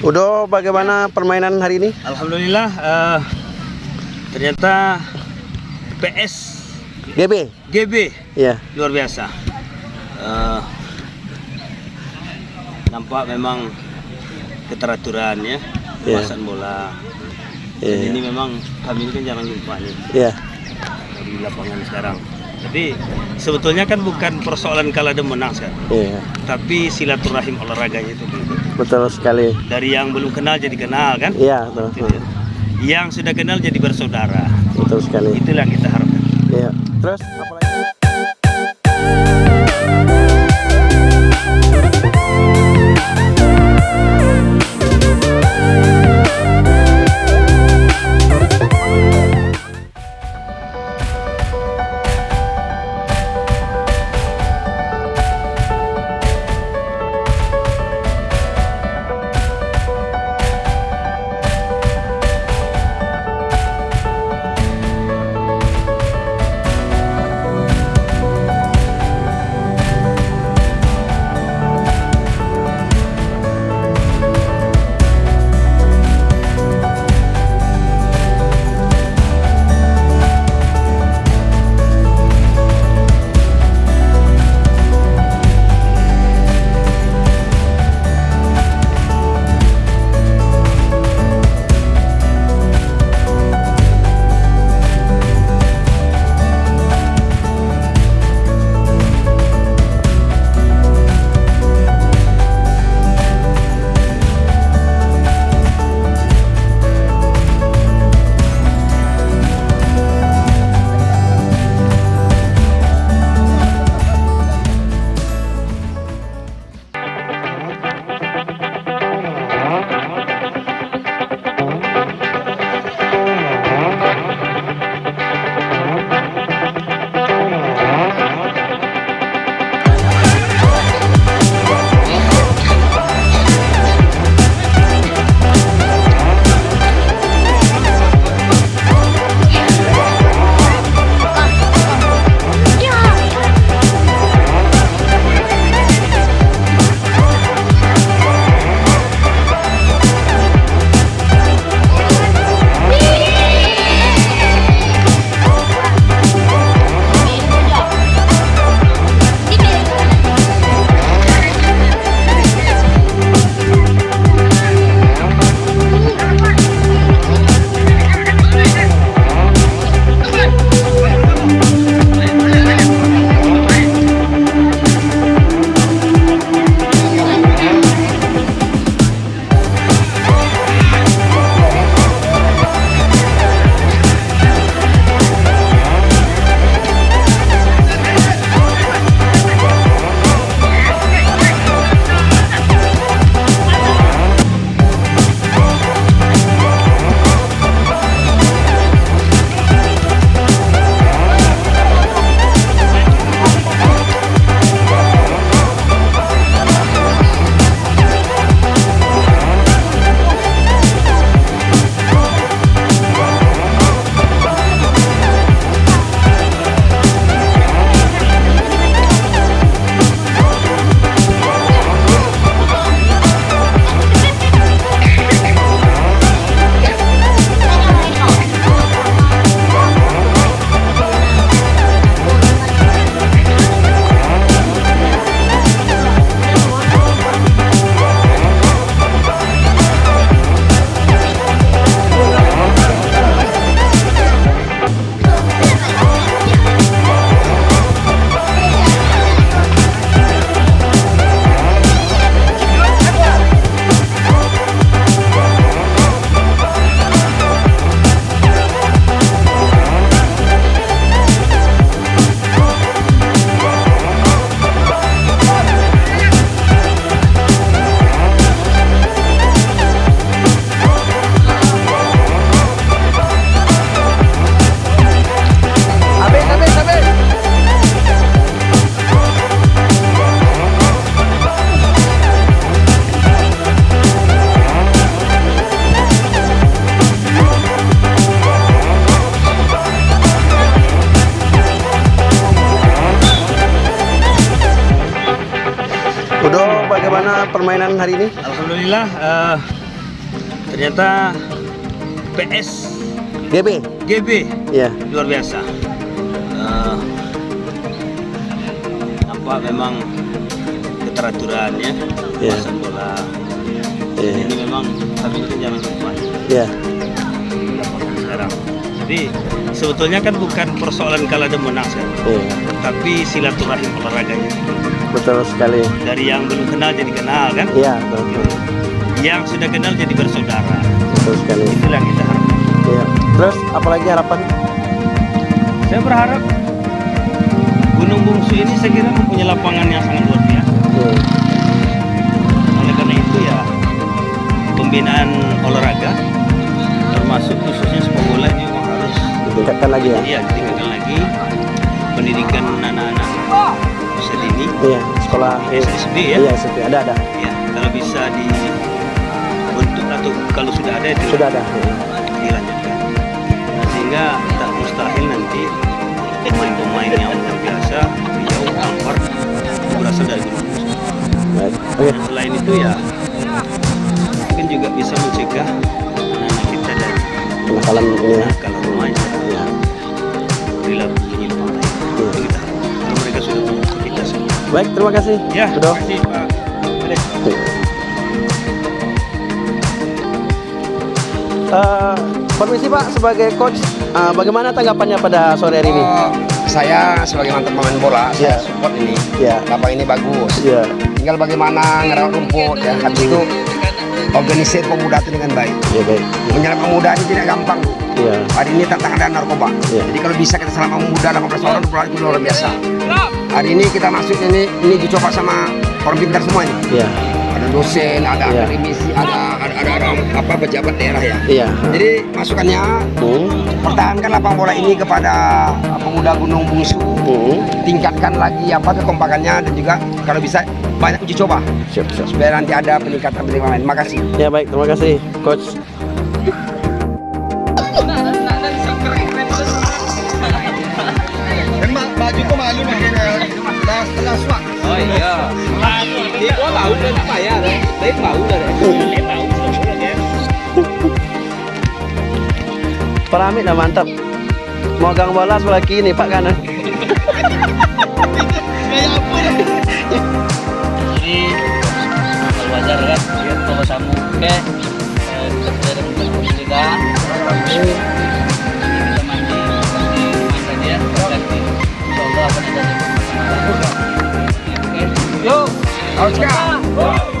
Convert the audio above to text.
Udo, bagaimana permainan hari ini? Alhamdulillah eh, ternyata PS GB? GB Iya. luar biasa. Eh, nampak memang keteraturan ya, Iya. kuasaan bola. Dan ini memang kami ini kan jarang jumpa nih Iya. di lapangan sekarang. Tapi sebetulnya kan bukan persoalan kalah dan menang sekarang, Iya. tapi silaturahim olahraganya itu begitu. Betul sekali. Dari yang belum kenal jadi kenal kan? Iya, betul. Gitu ya. Yang sudah kenal jadi bersaudara. Betul sekali. Itulah yang kita harapkan. Iya. Terus apa lagi? Alhamdulillah eh, ternyata PS GB. GB Ya. luar biasa. Eh, nampak memang keteraturannya pasang bola. Iya. Ini memang habis jangan lupa Ya. di lapangan sekarang. Jadi sebetulnya kan bukan persoalan kalah dan menang sekarang, Iya. tapi silaturahim olahraganya. Betul sekali. Dari yang belum kenal jadi kenal kan, Iya, betul. yang sudah kenal jadi bersaudara. Betul sekali. Itulah yang kita harapkan. Iya. Terus apalagi harapan? Saya berharap Gunung Bungsu ini saya kira mempunyai lapangan yang sangat luar biasa. Iya. Oleh karena itu ya pembinaan olahraga termasuk khususnya sepak bola ini memang harus Ditingkatkan lagi ya. iya ditingkatkan lagi pendidikan anak-anak usia dini Iya. Sekolah. SSB ya. Iya, SD. Ada ada. ya kalau bisa dibentuk atau kalau sudah ada itu Sudah ada. Iya. dilanjutkan Nah, sehingga tak mustahil nanti pemain-pemain yang luar biasa beliau tampar berasal dari Gunung. Baik. Oke. Dan selain itu ya mungkin juga bisa mencegah anak-anak kita dari Kenakalan ini ya. kalau remaja Iya. perilaku Baik, terima kasih. Ya, Sudah. terima kasih Pak. Boleh. Eh, permisi Pak, sebagai coach, eh, bagaimana tanggapannya pada sore hari ini? Oh, saya sebagai mantan pemain bola, Iya. saya support ini. Ya, Lapang ini bagus. ya, Tinggal bagaimana ngerawat rumput ya. Habis itu organisir pemuda itu dengan baik. ya baik. Menyerap pemuda ini tidak gampang. Bu. Ya, Hari ini tantangan dan narkoba. Iya. Jadi kalau bisa kita selama pemuda 18 orang 20 orang itu luar biasa. Hari ini kita masuk ini ini dicoba sama orang pintar semua ini. ya, Ada dosen, ada Iya. akademisi, ada ada, ada orang apa pejabat daerah ya. iya. Jadi masukannya Hmm, pertahankan lapang bola ini kepada pemuda Gunung Bungsu hmm. tingkatkan lagi apa kekompakannya dan juga kalau bisa banyak uji coba Siap, siap. supaya nanti ada peningkatan penerimaan. Terima kasih. Ya baik, terima kasih, coach. Swak. Oh iya. Dia có bau lên apa ya? Lấy bau rồi đấy. Pak Hamid dah mantap. Mau gang bola sebelah kini, Pak kanan. Jadi kalau wajar kan dia kalau samu oke. Kita dari kita kita mandi mandi ya. Akan ada Oscar!